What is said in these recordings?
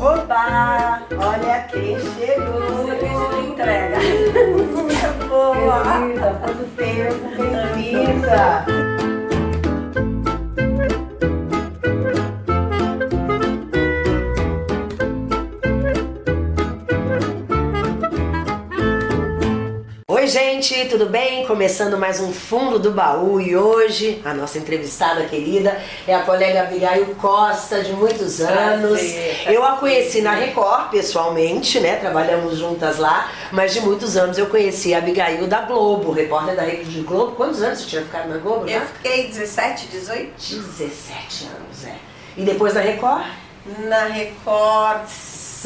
Oba! Olha quem chegou! Você entrega. Boa! Querida, quanto tempo, bem-vinda! Gente, tudo bem? Começando mais um Fundo do Baú e hoje a nossa entrevistada querida é a colega Abigail Costa, de muitos anos. Prazer. Eu a conheci na Record pessoalmente, né? Trabalhamos juntas lá, mas de muitos anos eu conheci a Abigail da Globo, repórter da Rede Globo. Quantos anos você tinha ficado na Globo? Eu né? fiquei 17, 18 17 anos, é. E depois na Record? na Record.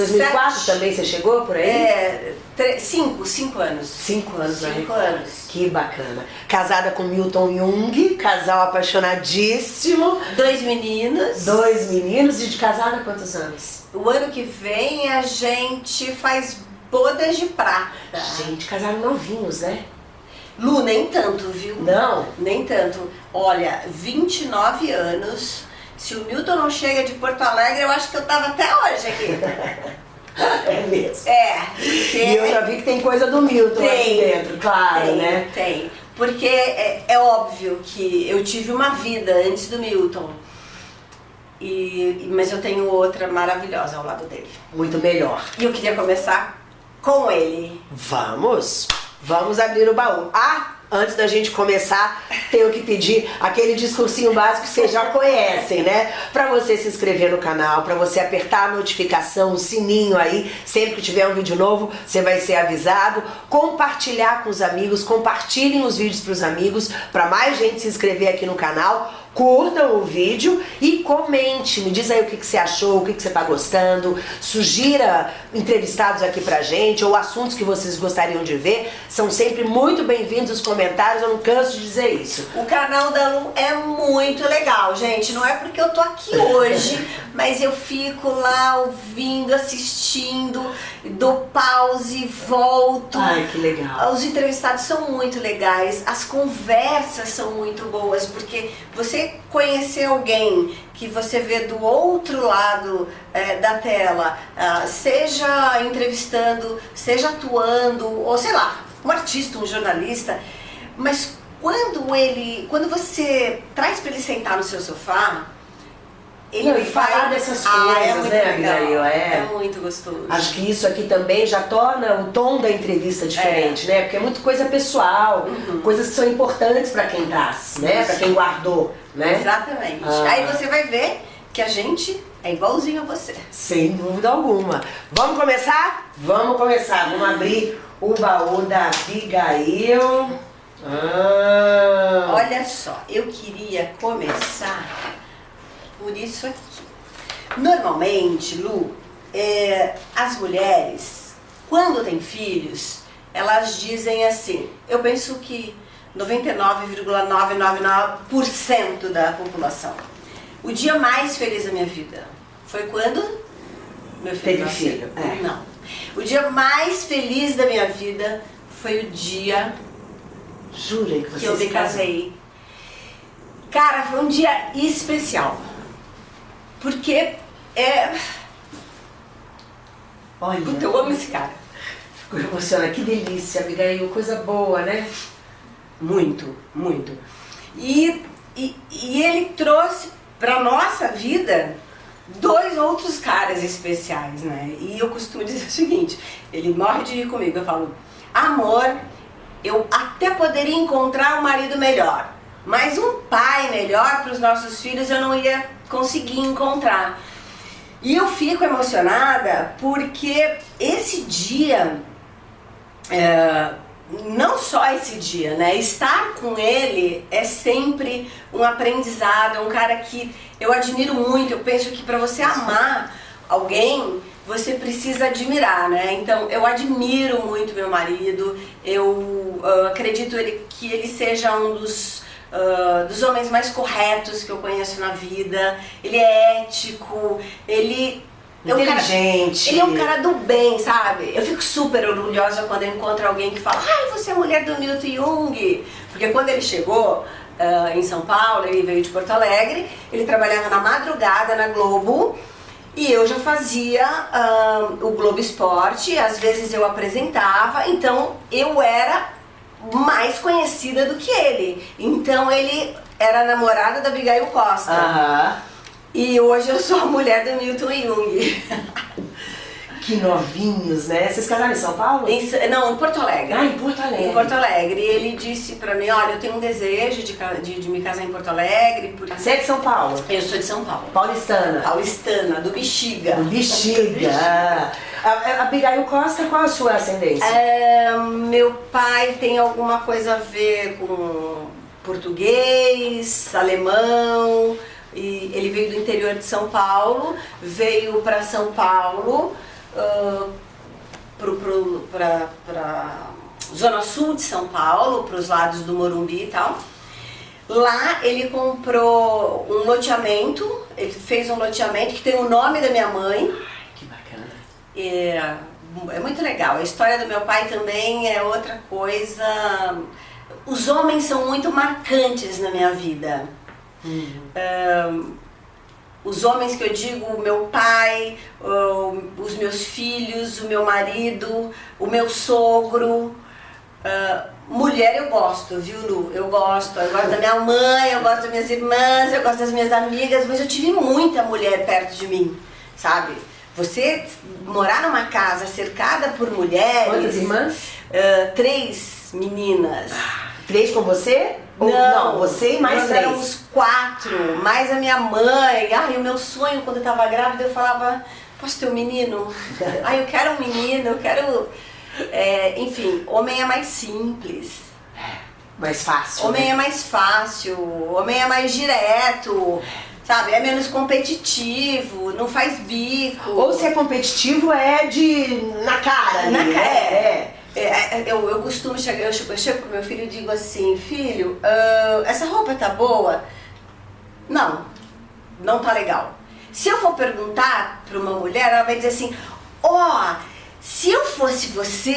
2004 sete- também você chegou por aí? É, tre- cinco, cinco anos. Cinco anos na Cinco Record. anos. Que bacana. Casada com Milton Jung, casal apaixonadíssimo. Dois meninos. Dois meninos e de casada há quantos anos? O ano que vem a gente faz bodas de prata. Gente, casaram novinhos, né? Lu, nem tanto, viu? Não? Nem tanto. Olha, 29 anos. Se o Milton não chega de Porto Alegre, eu acho que eu tava até hoje aqui. É mesmo. É. E eu já vi que tem coisa do Milton aqui Tem. dentro, claro, tem, né? Tem. Porque é, é óbvio que eu tive uma vida antes do Milton. E- mas eu tenho outra maravilhosa ao lado dele. Muito melhor. E eu queria começar com ele. Vamos? Vamos abrir o baú. Ah, antes da gente começar, tenho que pedir aquele discursinho básico que vocês já conhecem, né? Pra você se inscrever no canal, pra você apertar a notificação, o sininho aí, sempre que tiver um vídeo novo, você vai ser avisado. Compartilhar com os amigos, compartilhem os vídeos pros amigos, pra mais gente se inscrever aqui no canal. Curtam o vídeo e comente, me diz aí o que, que você achou, o que, que você tá gostando, sugira entrevistados aqui pra gente ou assuntos que vocês gostariam de ver, são sempre muito bem-vindos os comentários, eu não canso de dizer isso. O canal da Lu é muito legal, gente. Não é porque eu tô aqui hoje, mas eu fico lá ouvindo, assistindo, dou pause, volto. Ai, que legal. Os entrevistados são muito legais, as conversas são muito boas, porque você conhecer alguém que você vê do outro lado eh, da tela, ah, seja entrevistando, seja atuando, ou sei lá, um artista, um jornalista, mas quando ele, quando você traz para ele sentar no seu sofá, ele Não, e falar dessas Ah, coisas, é muito né, Abigail? É. é muito gostoso. Acho que isso aqui também já torna o tom da entrevista diferente, né? Porque é muito coisa pessoal, coisas que são importantes pra quem traz, né? Pra quem guardou, né? Exatamente. Ah. Aí você vai ver que a gente é igualzinho a você. Sem dúvida alguma. Vamos começar? Vamos começar. Vamos abrir o baú da Abigail. Ah. Olha só, eu queria começar por isso aqui. Normalmente, Lu, é, as mulheres, quando têm filhos, elas dizem assim, eu penso que 99,999% da população. O dia mais feliz da minha vida foi quando meu filho Teve filho, é. Não. O dia mais feliz da minha vida foi o dia Jura que que eu me casei. Cara, foi um dia especial. Porque é. Olha, Puta, eu amo esse cara. ficou emocionada. Que delícia, Abigail. Coisa boa, né? Muito, muito. E, e, e ele trouxe pra nossa vida dois outros caras especiais, né? E eu costumo dizer o seguinte: ele morre de rir comigo. Eu falo, amor, eu até poderia encontrar um marido melhor, mas um pai melhor para os nossos filhos eu não ia conseguir encontrar. E eu fico emocionada porque esse dia, é, não só esse dia, né? Estar com ele é sempre um aprendizado, é um cara que eu admiro muito. Eu penso que para você amar alguém, você precisa admirar, né? Então eu admiro muito meu marido, eu ah, acredito ele, que ele seja um dos, ah, dos homens mais corretos que eu conheço na vida. Ele é ético, ele é um cara- ele é um cara do bem, sabe? Eu fico super orgulhosa quando eu encontro alguém que fala Ai, você é mulher do Milton Jung. Porque quando ele chegou ah, em São Paulo, ele veio de Porto Alegre, ele trabalhava na madrugada na Globo E eu já fazia ah, o Globo Esporte, às vezes eu apresentava, então eu era mais conhecida do que ele. Então ele era namorada da Abigail Costa. E hoje eu sou a mulher do Milton Jung. Que novinhos, né? Vocês casaram em São Paulo? Em não, em Porto Alegre. Ah, em Porto Alegre. Em Porto Alegre. E ele disse pra mim, olha, eu tenho um desejo de, de, de me casar em Porto Alegre, porque Você é de São Paulo? eu sou de São Paulo. Paulistana. Paulistana, do Bexiga. Bexiga. A, a Costa, qual a sua ascendência? É, meu pai tem alguma coisa a ver com português, alemão, e ele veio do interior de São Paulo, veio para São Paulo, pra, pra zona sul de São Paulo, para os lados do Morumbi e tal. Lá ele comprou um loteamento, ele fez um loteamento que tem o nome da minha mãe, Que bacana. é, é muito legal. A história do meu pai também é outra coisa. Os homens são muito marcantes na minha vida. Ahn, os homens que eu digo, o meu pai, os meus filhos, o meu marido, o meu sogro. Ah, mulher eu gosto, viu, Lu? Eu gosto. Eu gosto da minha mãe, eu gosto das minhas irmãs, eu gosto das minhas amigas, mas eu tive muita mulher perto de mim, sabe? Você morar numa casa cercada por mulheres. Quantas irmãs? ah, três meninas. Três com você? Ou não, você e mais nós três. éramos quatro, mais a minha mãe. Ai, o meu sonho quando eu tava grávida, eu falava, posso ter um menino? Ai, eu quero um menino, eu quero. É, enfim, homem é mais simples. Mais fácil. Homem né? é mais fácil, homem é mais direto, sabe? É menos competitivo, não faz bico. Ou se é competitivo, é de. na cara. Na ali, cara, né? é. É, é, eu, eu costumo chegar, eu chego, eu chego pro meu filho e digo assim, filho, ah, essa roupa tá boa? Não, não tá legal. Se eu for perguntar pra uma mulher, ela vai dizer assim, ó, se eu fosse você,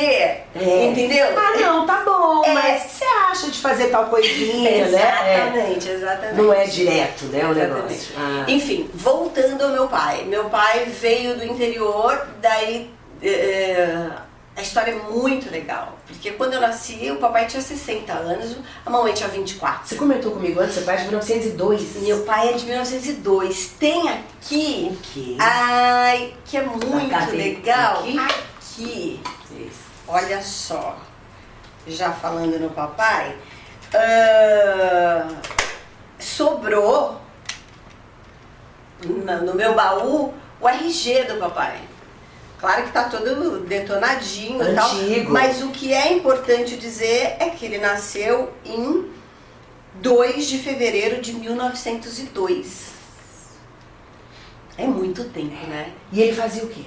É. entendeu? Ah, não, tá bom, É. mas o que você acha de fazer tal coisinha, né? É. Exatamente, exatamente. Não é direto, né, o Exatamente. negócio. Ah. Enfim, voltando ao meu pai. Meu pai veio do interior, daí eh, a história é muito legal. Porque quando eu nasci, o papai tinha 60 anos, a mamãe tinha 24. Você comentou comigo antes, seu pai é de 1902. Meu pai é de 1902. Tem aqui, O quê? ai, que é muito legal. Aqui? Aqui, olha só. Já falando no papai, ah, sobrou no meu baú o RG do papai. Claro que tá todo detonadinho e tal, Antigo. mas o que é importante dizer é que ele nasceu em 2 de fevereiro de 1902. É muito tempo, né? E ele fazia o quê?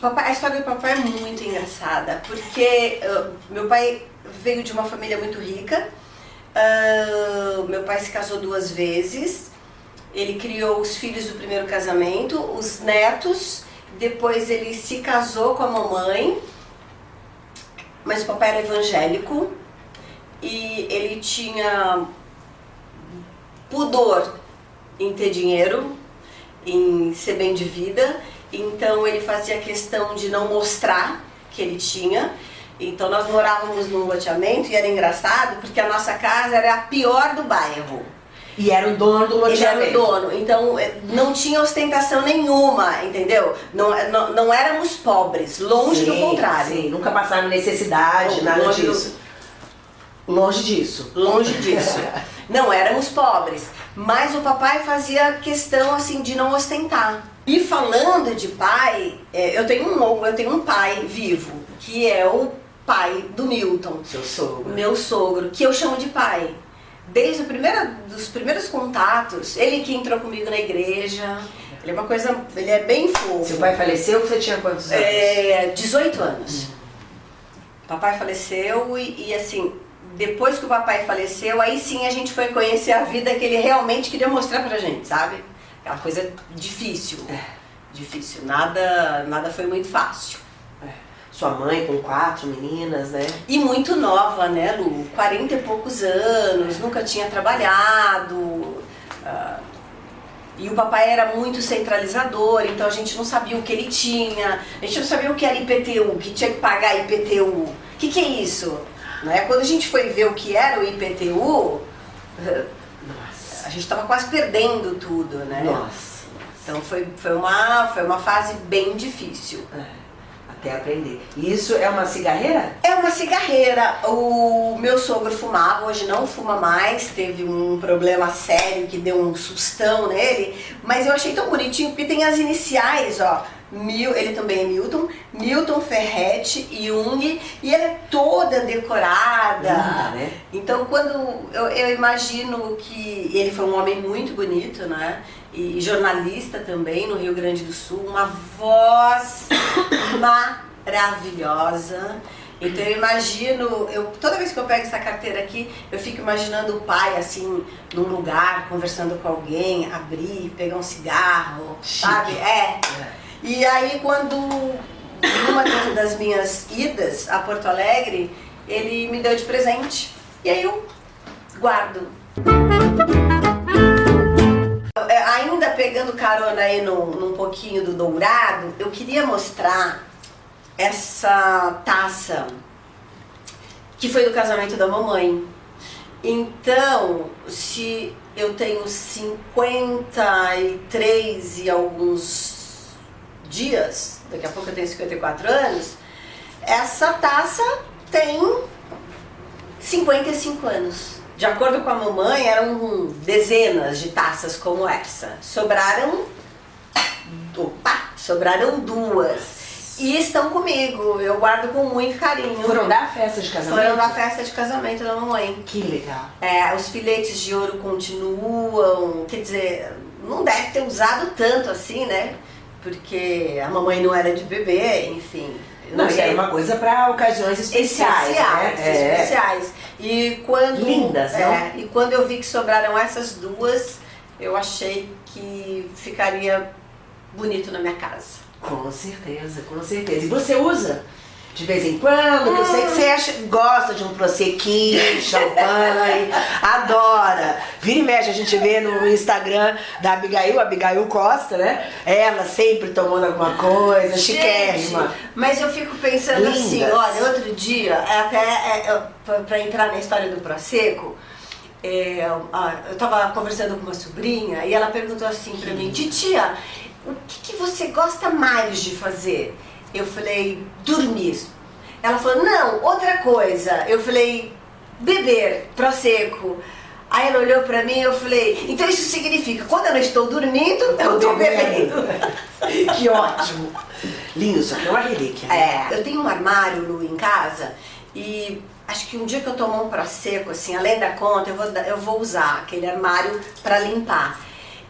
Papai- a história do papai é muito engraçada, porque ah, meu pai veio de uma família muito rica. ah, meu pai se casou duas vezes. Ele criou os filhos do primeiro casamento, os netos. Depois ele se casou com a mamãe. Mas o papai era evangélico e ele tinha pudor em ter dinheiro, em ser bem de vida. Então ele fazia questão de não mostrar que ele tinha. Então nós morávamos num loteamento e era engraçado porque a nossa casa era a pior do bairro. E era o dono do Ele era o loteamento. dono, então eh, não tinha ostentação nenhuma, entendeu? Não, não, não éramos pobres, longe do Sim, contrário. Sim, nunca passaram necessidade, Não, nada longe do- disso. Longe disso. Longe disso. Não éramos pobres, mas o papai fazia questão assim de não ostentar. E falando de pai, é, eu tenho um eu tenho um pai vivo, que é o pai do Milton, Seu sogro. meu sogro, que eu chamo de pai. Desde o primeiro, dos primeiros contatos, ele que entrou comigo na igreja. Ele é uma coisa, ele é bem fofo. Seu pai faleceu, você tinha quantos anos? É, 18 anos. Papai faleceu e, e, assim, depois que o papai faleceu, aí sim a gente foi conhecer a vida que ele realmente queria mostrar pra gente, sabe? Aquela coisa difícil. Difícil. Nada, nada foi muito fácil. Sua mãe com quatro meninas, né? E muito nova, né, Lu? 40 e poucos anos, nunca tinha trabalhado. ah, E o papai era muito centralizador, então a gente não sabia o que ele tinha, a gente não sabia o que era IPTU, que tinha que pagar IPTU. O que, que é isso? Né? Quando a gente foi ver o que era o IPTU, Nossa. a gente estava quase perdendo tudo, né? Nossa. Então foi, foi, uma, foi uma fase bem difícil. É, até aprender. E Isso é uma cigarreira? É uma cigarreira. O meu sogro fumava, hoje não fuma mais, teve um problema sério que deu um sustão nele, mas eu achei tão bonitinho porque tem as iniciais, ó. Mil, ele também é Milton, Milton Ferretti Jung, e ela é toda decorada. Linda, né? Então quando eu, eu imagino que ele foi um homem muito bonito, né? E jornalista também no Rio Grande do Sul, uma voz maravilhosa. Então eu imagino, eu, toda vez que eu pego essa carteira aqui, eu fico imaginando o pai assim, num lugar, conversando com alguém, abrir, pegar um cigarro, Chique. sabe? É. E aí quando numa das minhas idas a Porto Alegre, ele me deu de presente. E aí eu guardo. Pegando carona aí num, num pouquinho do dourado, eu queria mostrar essa taça que foi do casamento da mamãe. Então, se eu tenho 53 e alguns dias, daqui a pouco eu tenho 54 anos, essa taça tem 55 anos. De acordo com a mamãe, eram dezenas de taças como essa. Sobraram. Opa! Sobraram duas. E estão comigo. Eu guardo com muito carinho. Foram dar festa de casamento? Foram na festa de casamento da mamãe. Que legal. É, os filetes de ouro continuam. Quer dizer, não deve ter usado tanto assim, né? Porque a mamãe não era de bebê, enfim. Eu Não, isso era uma coisa pra ocasiões especiais, especiais, né? É. E quando Lindas, é, não? E quando eu vi que sobraram essas duas, eu achei que ficaria bonito na minha casa. Com certeza, com certeza. E você usa? De vez em quando, que eu sei que você acha, gosta de um prosecquinho, champanhe, adora. Vira e mexe, a gente vê no Instagram da Abigail, Abigail Costa, né? Ela sempre tomando alguma coisa, chiquérrima. Gente, mas eu fico pensando Lindas. assim, olha, outro dia, até é, é, pra, pra entrar na história do Prosecco, é, ah, eu tava conversando com uma sobrinha e ela perguntou assim pra mim, titia, o que, que você gosta mais de fazer? Eu falei, dormir. Ela falou, não, outra coisa. Eu falei, beber, prosecco. Aí ela olhou pra mim e eu falei, então isso significa, quando eu não estou dormindo, eu tô bebendo. que ótimo. Lindo, isso aqui é uma relíquia. né? É, eu tenho um armário, Lu, em casa e acho que um dia que eu tomar um prosecco, assim, além da conta, eu vou, eu vou usar aquele armário pra limpar.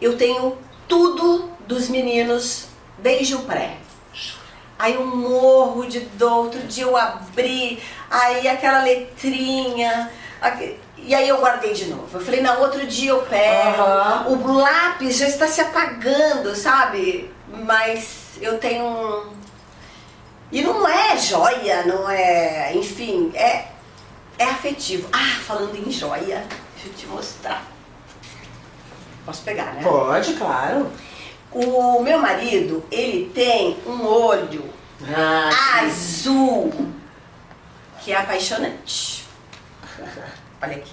Eu tenho tudo dos meninos desde o pré. Aí eu morro de dor, outro dia eu abri, aí aquela letrinha, e aí eu guardei de novo. Eu falei, não, outro dia eu pego, Aham. o lápis já está se apagando, sabe? Mas eu tenho um... E não é joia, não é, enfim, é, é afetivo. Ah, falando em joia, deixa eu te mostrar. Posso pegar, né? Pode, claro. O meu marido, ele tem um olho Ah, azul, que é apaixonante. Olha aqui.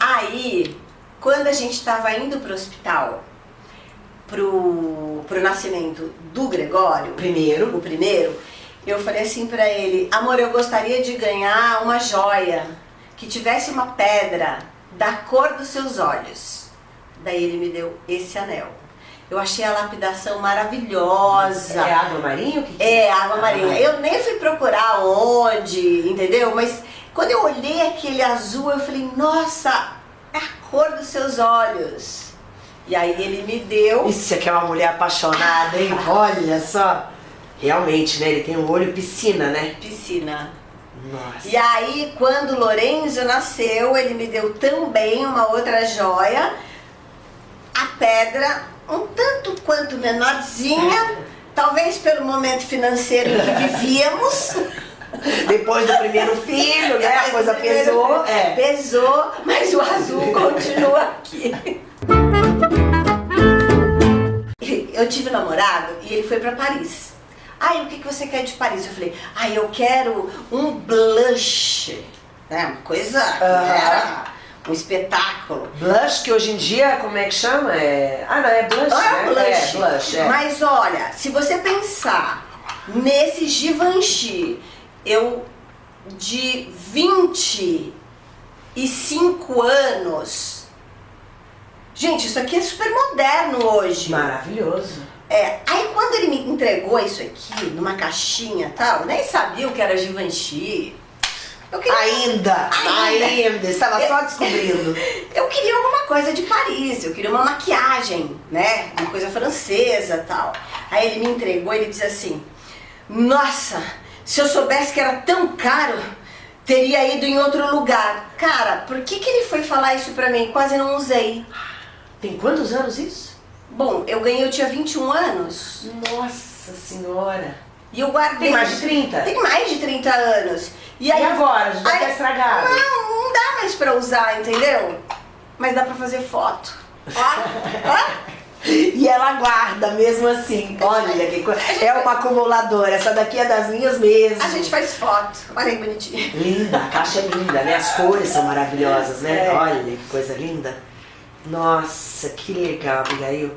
Aí, quando a gente estava indo pro hospital, pro, pro nascimento do Gregório, Primeiro. o primeiro, eu falei assim pra ele, amor, eu gostaria de ganhar uma joia que tivesse uma pedra da cor dos seus olhos. Daí ele me deu esse anel. Eu achei a lapidação maravilhosa. É água marinha? Que que É, água marinha. Ah. Eu nem fui procurar onde, entendeu? Mas quando eu olhei aquele azul, eu falei, nossa, é a cor dos seus olhos. E aí ele me deu. Isso aqui é uma mulher apaixonada, hein? Olha só. Realmente, né? Ele tem um olho piscina, né? Piscina. Nossa. E aí, quando o Lorenzo nasceu, ele me deu também uma outra joia, a pedra, um tanto quanto menorzinha, talvez pelo momento financeiro que vivíamos. Depois do primeiro filho, né? A coisa pesou. É. Pesou, mas o azul continua aqui. eu tive um namorado e ele foi pra Paris. Ai, o que, que você quer de Paris? Eu falei, ai, eu quero um blush. Né? Uma coisa. Era um espetáculo. Blush, que hoje em dia, como é que chama? É... Ah, não, é blush, Não né? é blush. É, blush, é. Mas olha, se você pensar nesse Givenchy, eu de 25 anos. Gente, isso aqui é super moderno hoje. Maravilhoso. É, aí quando ele me entregou isso aqui, numa caixinha e tal, nem sabia o que era Givenchy. Eu queria, Ainda, Ainda. ainda, estava só descobrindo. eu queria alguma coisa de Paris, eu queria uma maquiagem, né? Uma coisa francesa e tal. Aí ele me entregou e ele disse assim: Nossa, se eu soubesse que era tão caro, teria ido em outro lugar. Cara, por que, que ele foi falar isso pra mim? Quase não usei. Tem quantos anos isso? Bom, eu ganhei, eu tinha 21 anos. Nossa senhora. E eu guardei. Tem mais de 30? Tem mais de 30 anos. E aí. Agora? Já aí- tá estragado. Não, não dá mais pra usar, entendeu? Mas dá pra fazer foto. Ó, ó. E ela guarda mesmo assim. Olha que coisa. É uma acumuladora. Essa daqui é das minhas mesmo. A gente faz foto. Olha aí, bonitinho. Linda, a caixa é linda, né? As cores são maravilhosas, né? É. Olha que coisa linda. Nossa, que legal, Abigail.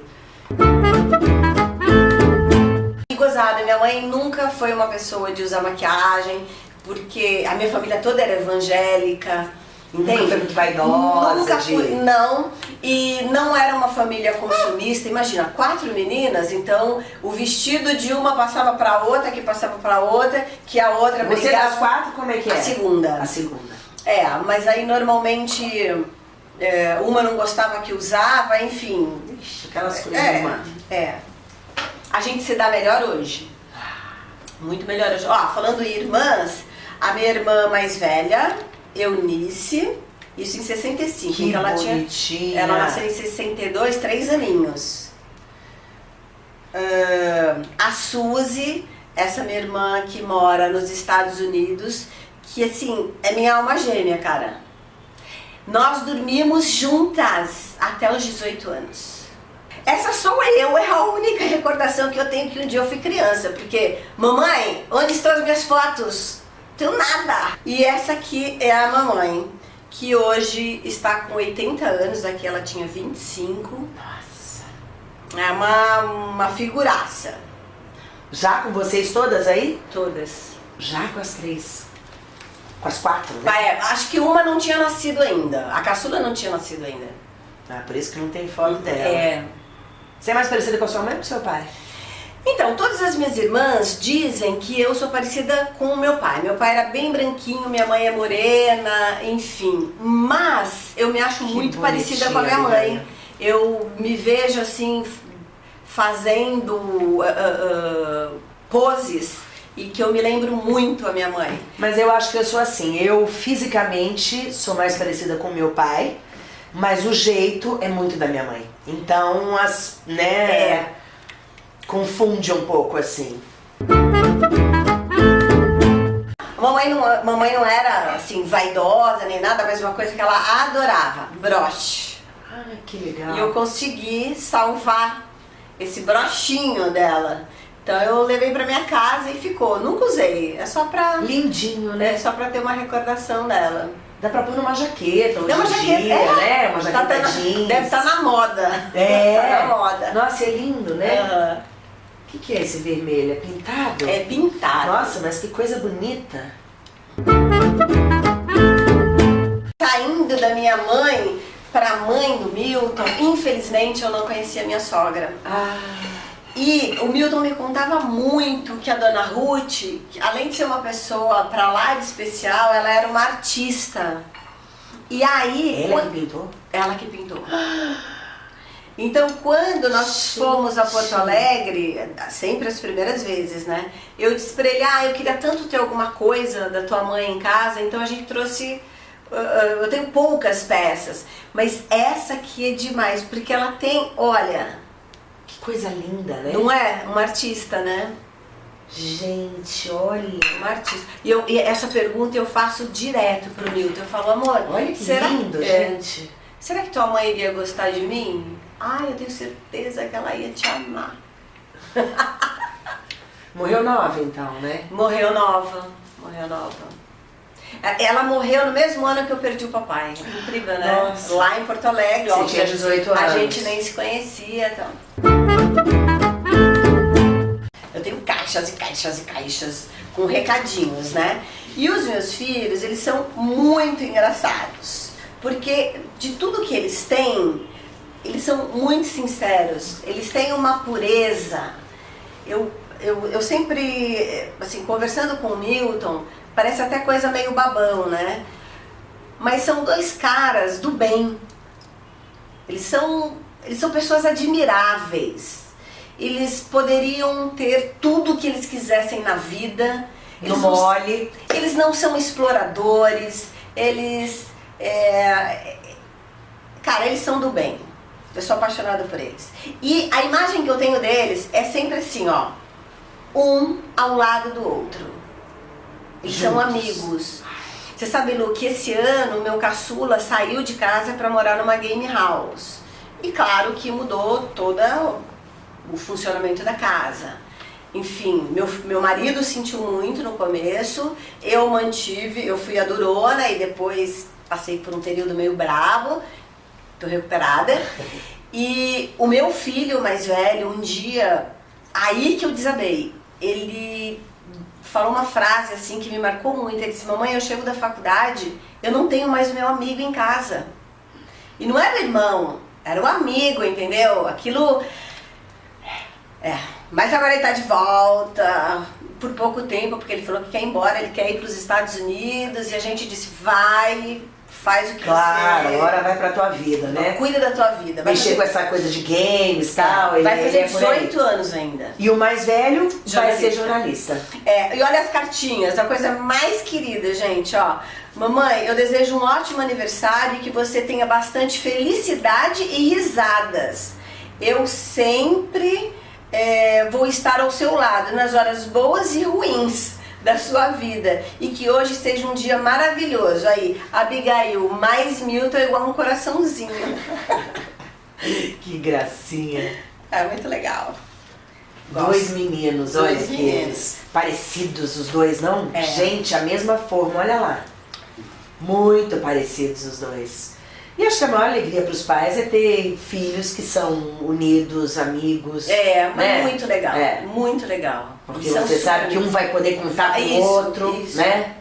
E gozada, minha mãe nunca foi uma pessoa de usar maquiagem, porque a minha família toda era evangélica. Nunca Entende? foi muito vaidosa, Nunca de- fui, não. E não era uma família consumista. Imagina, quatro meninas, então o vestido de uma passava pra outra, que passava pra outra, que a outra Você brigava. das quatro, como é que é? A segunda. A segunda. É, mas aí normalmente é, uma não gostava que usava, enfim. Ixi, Aquelas coisas, É, mano. é. A gente se dá melhor hoje. Muito melhor hoje. Ó, falando em irmãs, a minha irmã mais velha, Eunice, isso em 65. Que então ela bonitinha. tinha. Ela nasceu em 62, três aninhos. Ahn, a Suzy, essa minha irmã que mora nos Estados Unidos, que assim, é minha alma gêmea, cara. Nós dormimos juntas até os 18 anos. Essa sou eu, é a única recordação que eu tenho que um dia eu fui criança, porque mamãe, onde estão as minhas fotos? Tenho nada. E essa aqui é a mamãe, que hoje está com 80 anos, aqui ela tinha 25. Nossa. É uma, uma figuraça, Já com vocês todas aí? todas. Já com as três. Com as quatro, né? Vai, acho que uma não tinha nascido ainda, a caçula não tinha nascido ainda. Ah, por isso que não tem foto dela. É. Você é mais parecida com a sua mãe ou com o seu pai? Então, todas as minhas irmãs dizem que eu sou parecida com o meu pai. Meu pai era bem branquinho, minha mãe é morena, enfim. Mas eu me acho Que muito parecida com a minha mãe. Liliana. Eu me vejo assim, fazendo ah, ah, poses e que eu me lembro muito a minha mãe. Mas eu acho que eu sou assim. Eu fisicamente sou mais parecida com meu pai, mas o jeito é muito da minha mãe. Então, as, né, É. confunde um pouco assim. A Mamãe não, mamãe não era assim vaidosa nem nada, mas uma coisa que ela adorava, broche. Ai, que legal. E eu consegui salvar esse brochinho dela. Então eu levei pra minha casa e ficou. Nunca usei. É só pra, Lindinho, é né? só pra ter uma recordação dela. Dá pra pôr numa jaqueta hoje É uma jaqueta, dia, é. né? Uma Tá- jaqueta tá na- jeans. deve estar na moda. É. Tá na moda. Nossa, é lindo, né? Aham. O que, que é esse vermelho? É pintado? É pintado. Nossa, mas que coisa bonita. Saindo da minha mãe pra mãe do Milton, infelizmente eu não conhecia minha sogra. Ah, E o Milton me contava muito que a dona Ruth, além de ser uma pessoa pra lá de especial, ela era uma artista. E aí, ela quan- que pintou? ela que pintou. Então, quando nós fomos a Porto Alegre, sempre as primeiras vezes, né? Eu disse pra ele, ah, eu queria tanto ter alguma coisa da tua mãe em casa, então a gente trouxe. ah, ah, eu tenho poucas peças, mas essa aqui é demais, porque ela tem, olha, Que coisa linda, né? não é? Uma artista, né? Gente, olha. Uma artista. E, eu, e essa pergunta eu faço direto pro Milton. Eu falo, amor, Olha que será, lindo, é, gente. Será que tua mãe iria gostar de mim? Ah, eu tenho certeza que ela ia te amar. Morreu nova então, né? Morreu nova, morreu nova. Ela morreu no mesmo ano que eu perdi o papai. Incrível, né? Nossa. Lá em Porto Alegre. Você tinha 18 A anos. gente nem se conhecia. Então. Eu tenho caixas e caixas e caixas com recadinhos, né? E os meus filhos, eles são muito engraçados. Porque de tudo que eles têm, eles são muito sinceros. Eles têm uma pureza. Eu, eu, eu sempre, assim, conversando com o Milton, parece até coisa meio babão, né? Mas são dois caras do bem. Eles são, eles são pessoas admiráveis. Eles poderiam ter tudo o que eles quisessem na vida. No Eles não- mole. eles não são exploradores, eles. É, cara, eles são do bem. Eu sou apaixonada por eles. E a imagem que eu tenho deles é sempre assim, ó. Um ao lado do outro. Eles são Juntos. amigos. Você sabe, Lu, que esse ano o meu caçula saiu de casa para morar numa game house. E claro que mudou todo o funcionamento da casa. Enfim, meu, meu marido sentiu muito no começo, eu mantive, eu fui a durona e depois passei por um período meio bravo, tô recuperada. E o meu filho mais velho, um dia, aí que eu desabei, ele falou uma frase assim que me marcou muito. Ele disse: Mamãe, eu chego da faculdade, eu não tenho mais o meu amigo em casa. E não era irmão, era um amigo, entendeu? Aquilo. É. Mas agora ele tá de volta, por pouco tempo, porque ele falou que quer ir embora, ele quer ir para os Estados Unidos e a gente disse: vai, faz o que Claro, você. agora vai pra tua vida, né? Cuida da tua vida. Vai Mexer com fazer, essa coisa de games e tal. vai fazer ele é por aí. 18 anos ainda. E o mais velho vai Jornalista. ser jornalista. É, e olha as cartinhas, a coisa mais querida, gente, ó. Mamãe, eu desejo um ótimo aniversário e que você tenha bastante felicidade e risadas. Eu sempre é, vou estar ao seu lado nas horas boas e ruins da sua vida e que hoje seja um dia maravilhoso. Aí, Abigail, mais Milton é igual um coraçãozinho. Que gracinha. É muito legal. Gosto. Dois meninos, Dois olha que meninos. eles. Parecidos os dois, não? É. Gente, a mesma forma, olha lá. Muito parecidos os dois. E acho que a maior alegria para os pais é ter filhos que são unidos, amigos. É, mas né? muito legal. É. Muito legal. Porque são você sabe que um vai poder contar com o outro, isso. né?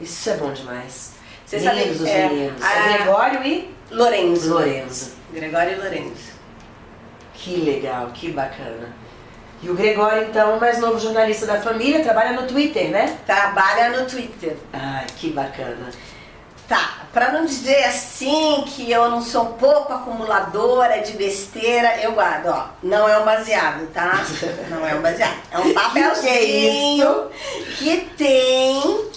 Isso é bom demais. Você sabe, Lindos os é, meninos. a- Gregório e Lorenzo. Lorenzo. Gregório e Lorenzo. Que legal, que bacana. E o Gregório, então, o mais novo jornalista da família, trabalha no Twitter, né? Trabalha no Twitter. Ai, que bacana. Tá, pra não dizer assim que eu não sou um pouco acumuladora de besteira, eu guardo, ó. Não é um baseado, tá? Não é um baseado. É um papelzinho que tem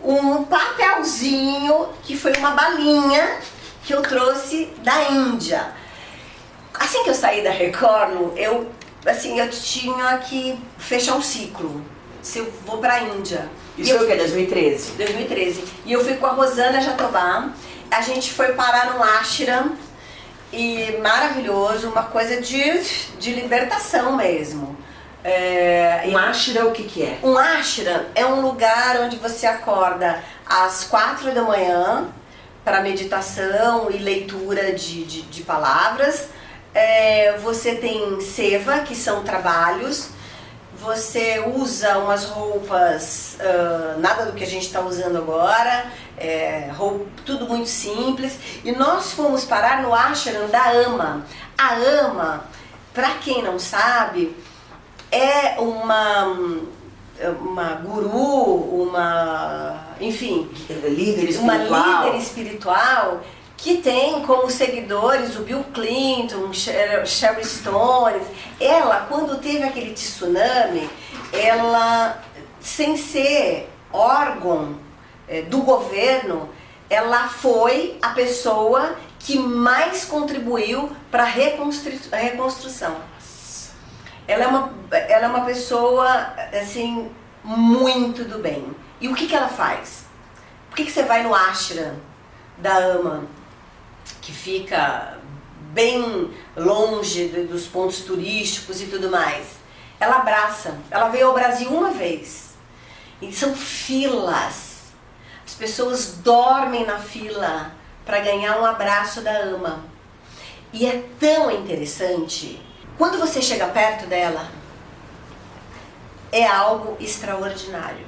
um papelzinho que foi uma balinha que eu trouxe da Índia. Assim que eu saí da Record, eu assim, eu tinha que fechar um ciclo. Se eu vou pra Índia. E Isso foi o quê? 2013? 2013. E eu fui com a Rosana Jatobá. A gente foi parar no ashram e maravilhoso, uma coisa de, de libertação mesmo. É, Um ashra, o que que é? um ashram é um lugar onde você acorda às quatro da manhã para meditação e leitura de, de, de palavras. É, você tem seva, que são trabalhos. Você usa umas roupas, ah, nada do que a gente está usando agora, é, roupa, tudo muito simples. E nós fomos parar no ashram da Ama. A Ama, para quem não sabe, é uma, uma guru, uma. enfim, Líder uma espiritual. líder espiritual que tem como seguidores o Bill Clinton, Sher- Sherry Stone. Ela, quando teve aquele tsunami, ela, sem ser órgão eh, do governo, ela foi a pessoa que mais contribuiu para a reconstrução. Ela é uma, ela é uma pessoa, assim, muito do bem. E o que, que ela faz? Por que, que você vai no ashram da Ama, que fica bem longe dos pontos turísticos e tudo mais? ela abraça. Ela veio ao Brasil uma vez. E são filas. As pessoas dormem na fila para ganhar um abraço da ama. E é tão interessante. Quando você chega perto dela, é algo extraordinário.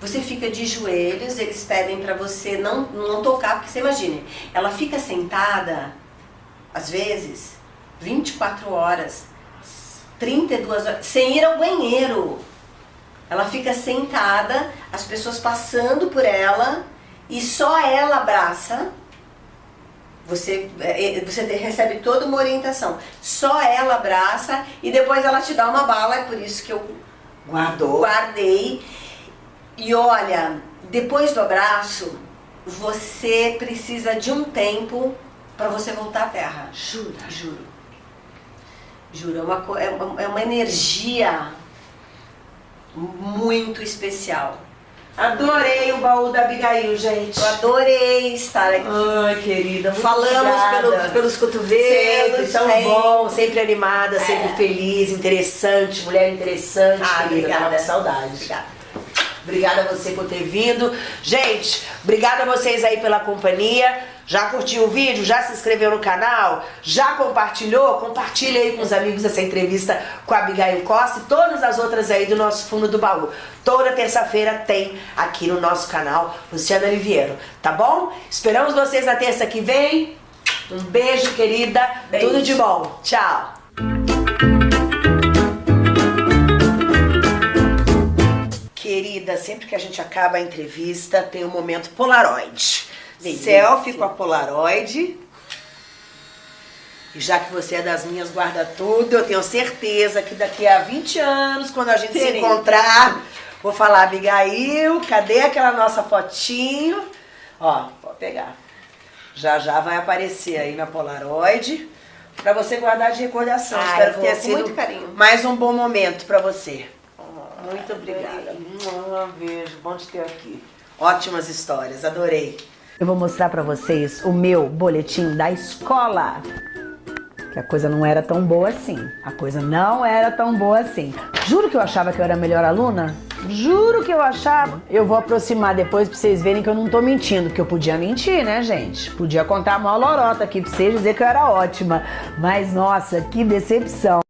Você fica de joelhos, eles pedem para você não, não tocar, porque você imagine, ela fica sentada, às vezes, 24 horas, 32 horas, sem ir ao banheiro. Ela fica sentada, as pessoas passando por ela e só ela abraça. Você, é, você recebe toda uma orientação. Só ela abraça e depois ela te dá uma bala, é por isso que eu Guardou. guardei. E olha, depois do abraço, você precisa de um tempo para você voltar à Terra. Jura? Juro. Juro, é uma, é uma, é uma energia muito especial. Adorei o baú da Abigail, gente. Eu adorei estar aqui. Ai, querida, muito Falamos pelo- pelos cotovelos. Sempre tão sempre. bom, sempre animada, sempre É. feliz, interessante, mulher interessante, Ah, querida. obrigada. Tava com saudade. Obrigada. Obrigada a você por ter vindo. Gente, obrigada a vocês aí pela companhia. Já curtiu o vídeo? Já se inscreveu no canal? Já compartilhou? Compartilha aí com os amigos essa entrevista com a Abigail Costa e todas as outras aí do nosso fundo do baú. Toda terça-feira tem aqui no nosso canal Luciana Liviero, tá bom? Esperamos vocês na terça que vem. Um beijo, querida. Beijo. Tudo de bom. Tchau. Querida, sempre que a gente acaba a entrevista, tem o momento Polaroid. Delícia. Selfie com a Polaroid. E já que você é das minhas, guarda tudo. Eu tenho certeza que daqui a 20 anos, quando a gente se encontrar, vou falar, Abigail, cadê aquela nossa fotinho? Ó, pode pegar. Já já vai aparecer aí na Polaroid. Pra você guardar de recordação. Ah, Espero que vou, tenha sido mais um bom momento pra você. Muito obrigada. Um beijo, bom te ter aqui. Ótimas histórias, adorei. Eu vou mostrar pra vocês o meu boletim da escola. Que a coisa não era tão boa assim. A coisa não era tão boa assim. Juro que eu achava que eu era a melhor aluna. Juro que eu achava. Eu vou aproximar depois pra vocês verem que eu não tô mentindo. Que eu podia mentir, né, gente? Podia contar a maior lorota aqui pra vocês dizer que eu era ótima. Mas, nossa, que decepção.